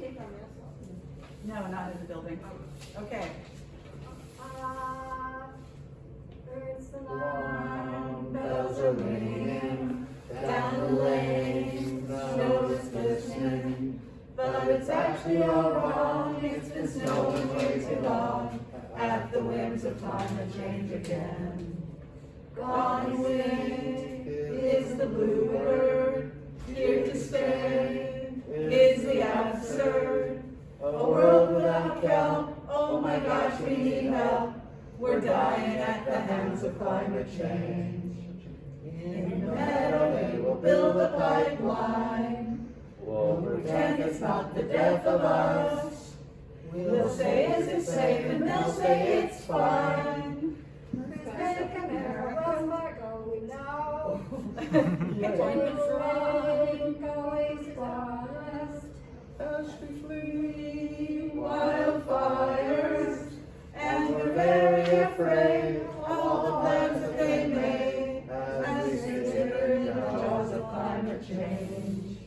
take on this? No, not in the building. Okay. Ah, bells are ringing down the lane, snow is glistening, but it's actually all wrong. It's been snowing way too long. At the whims of change again. Gone A world without kelp, oh my gosh, we need help. We're dying at the hands of climate change. In the meadow, they will build a pipeline. We'll pretend it's not the death of us. We'll say, is it safe? And they'll say it's fine. Make America we know. Appointments for Rain always promised. As we flee afraid of all the plans that they made as we sit in the jaws of climate change.